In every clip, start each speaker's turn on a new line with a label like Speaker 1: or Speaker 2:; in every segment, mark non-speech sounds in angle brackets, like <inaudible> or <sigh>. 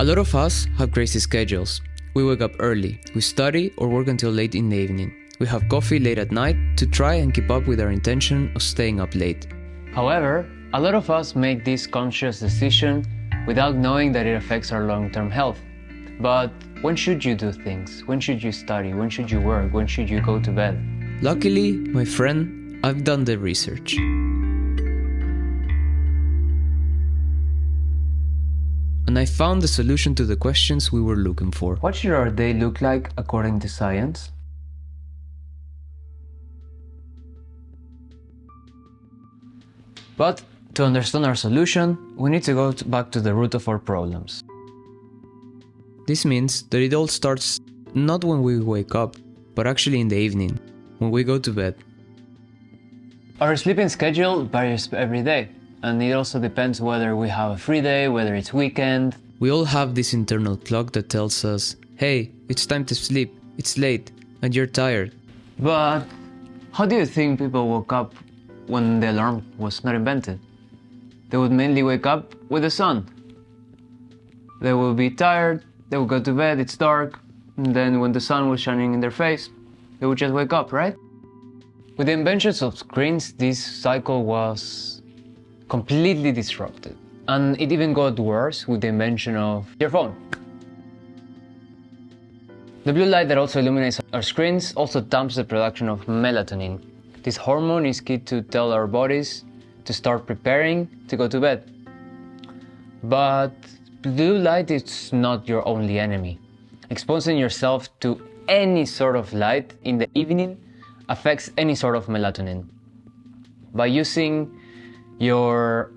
Speaker 1: A lot of us have crazy schedules. We wake up early, we study or work until late in the evening. We have coffee late at night to try and keep up with our intention of staying up late.
Speaker 2: However, a lot of us make this conscious decision without knowing that it affects our long term health. But when should you do things? When should you study? When should you work? When should you go to bed?
Speaker 1: Luckily, my friend, I've done the research. I found the solution to the questions we were looking for.
Speaker 2: What should our day look like according to science? But to understand our solution, we need to go back to the root of our problems.
Speaker 1: This means that it all starts not when we wake up, but actually in the evening, when we go to bed.
Speaker 2: Our sleeping schedule varies every day, and it also depends whether we have a free day, whether it's weekend.
Speaker 1: We all have this internal clock that tells us, hey, it's time to sleep, it's late, and you're tired.
Speaker 2: But how do you think people woke up when the alarm was not invented? They would mainly wake up with the sun. They would be tired, they would go to bed, it's dark, and then when the sun was shining in their face, they would just wake up, right? With the inventions of screens, this cycle was completely disrupted. And it even got worse with the invention of your phone. The blue light that also illuminates our screens also damps the production of melatonin. This hormone is key to tell our bodies to start preparing to go to bed. But blue light is not your only enemy. Exposing yourself to any sort of light in the evening affects any sort of melatonin. By using your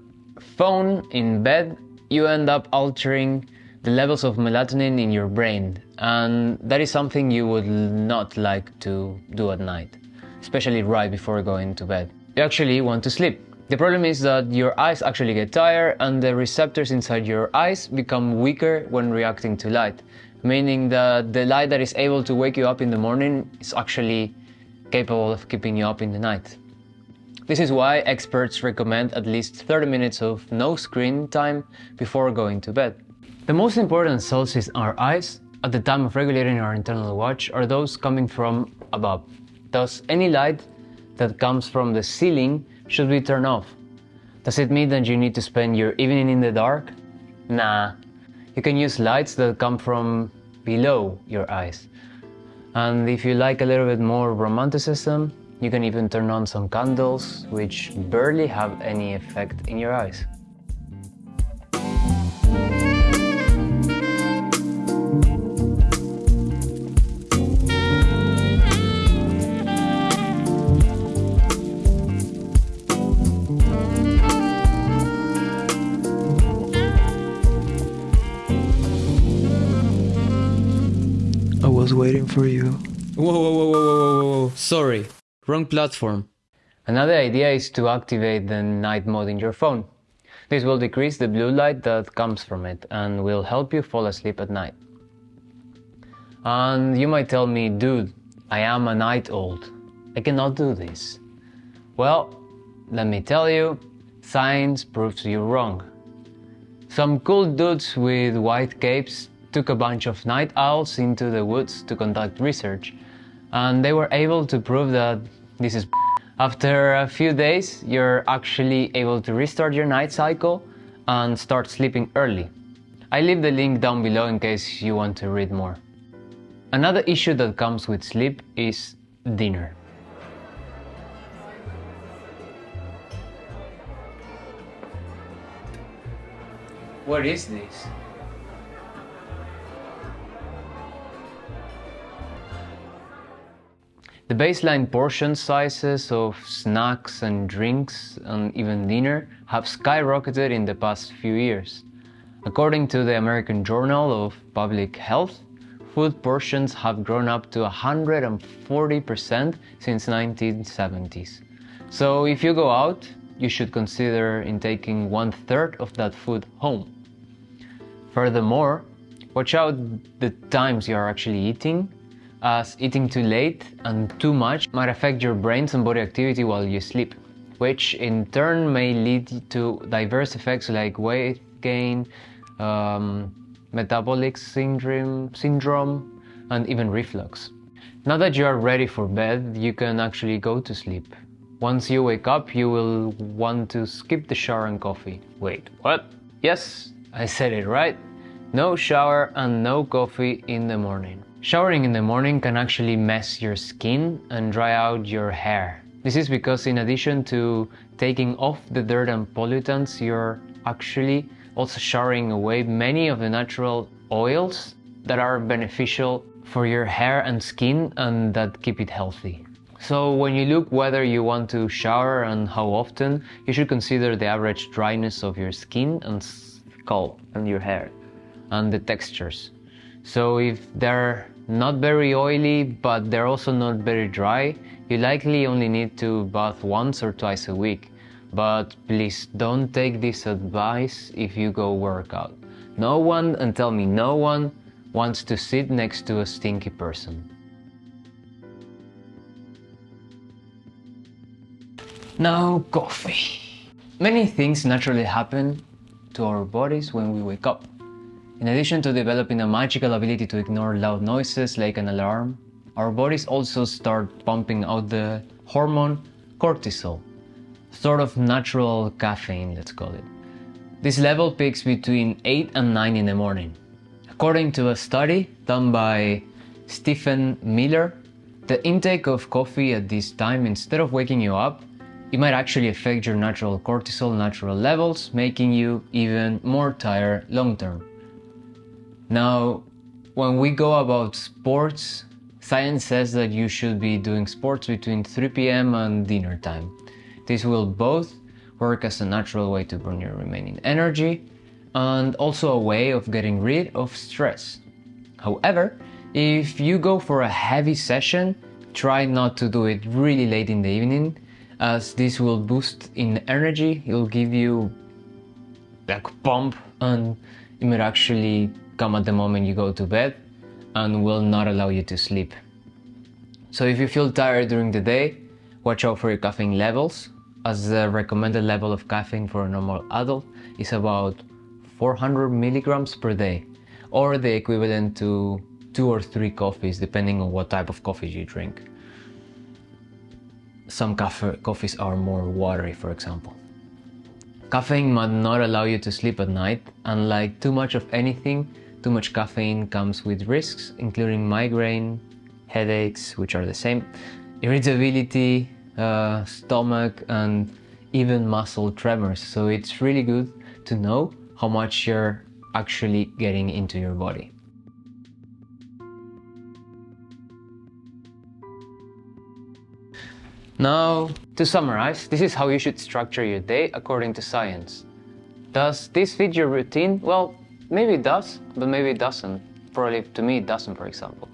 Speaker 2: phone in bed, you end up altering the levels of melatonin in your brain, and that is something you would not like to do at night, especially right before going to bed. You actually want to sleep. The problem is that your eyes actually get tired and the receptors inside your eyes become weaker when reacting to light, meaning that the light that is able to wake you up in the morning is actually capable of keeping you up in the night. This is why experts recommend at least 30 minutes of no screen time before going to bed. The most important cells in our eyes at the time of regulating our internal watch are those coming from above. Thus, any light that comes from the ceiling should be turned off. Does it mean that you need to spend your evening in the dark? Nah. You can use lights that come from below your eyes. And if you like a little bit more romanticism, you can even turn on some candles, which barely have any effect in your eyes.
Speaker 3: I was waiting for you.
Speaker 1: Whoa, whoa, whoa, whoa, whoa, whoa, whoa, sorry, wrong platform.
Speaker 2: Another idea is to activate the night mode in your phone. This will decrease the blue light that comes from it and will help you fall asleep at night. And you might tell me, dude, I am a night old. I cannot do this. Well, let me tell you, science proves you wrong. Some cool dudes with white capes took a bunch of night owls into the woods to conduct research, and they were able to prove that this is <laughs> after a few days, you're actually able to restart your night cycle and start sleeping early. I leave the link down below in case you want to read more. Another issue that comes with sleep is dinner. What is this? The baseline portion sizes of snacks and drinks and even dinner have skyrocketed in the past few years. According to the American Journal of Public Health, food portions have grown up to 140% since 1970s. So if you go out, you should consider in taking one third of that food home. Furthermore, watch out the times you are actually eating as eating too late and too much might affect your brain's and body activity while you sleep, which in turn may lead to diverse effects like weight gain, um, metabolic syndrome, syndrome, and even reflux. Now that you are ready for bed, you can actually go to sleep. Once you wake up, you will want to skip the shower and coffee. Wait, what? Yes, I said it right. No shower and no coffee in the morning. Showering in the morning can actually mess your skin and dry out your hair. This is because in addition to taking off the dirt and pollutants, you're actually also showering away many of the natural oils that are beneficial for your hair and skin and that keep it healthy. So when you look whether you want to shower and how often, you should consider the average dryness of your skin and scalp and your hair and the textures. So if they're not very oily but they're also not very dry, you likely only need to bath once or twice a week. But please don't take this advice if you go workout. No one, and tell me no one, wants to sit next to a stinky person. Now, coffee. Many things naturally happen to our bodies when we wake up. In addition to developing a magical ability to ignore loud noises like an alarm, our bodies also start pumping out the hormone cortisol, sort of natural caffeine, let's call it. This level peaks between 8 and 9 in the morning. According to a study done by Stephen Miller, the intake of coffee at this time, instead of waking you up, it might actually affect your natural cortisol natural levels, making you even more tired long term. Now, when we go about sports, science says that you should be doing sports between 3 p.m. and dinner time. This will both work as a natural way to burn your remaining energy and also a way of getting rid of stress. However, if you go for a heavy session, try not to do it really late in the evening as this will boost in energy, it will give you like pump and it might actually come at the moment you go to bed and will not allow you to sleep. So if you feel tired during the day, watch out for your caffeine levels as the recommended level of caffeine for a normal adult is about 400 milligrams per day, or the equivalent to two or three coffees, depending on what type of coffee you drink. Some coffees are more watery, for example. Caffeine might not allow you to sleep at night, and like too much of anything, too much caffeine comes with risks, including migraine, headaches, which are the same, irritability, uh, stomach, and even muscle tremors. So it's really good to know how much you're actually getting into your body. Now, to summarize, this is how you should structure your day according to science. Does this fit your routine? Well, maybe it does, but maybe it doesn't. Probably to me it doesn't, for example.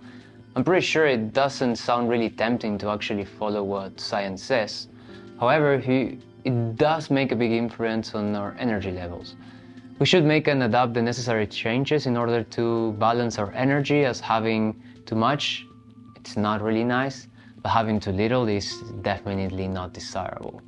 Speaker 2: I'm pretty sure it doesn't sound really tempting to actually follow what science says. However, it does make a big influence on our energy levels. We should make and adapt the necessary changes in order to balance our energy as having too much, it's not really nice, but having too little is definitely not desirable.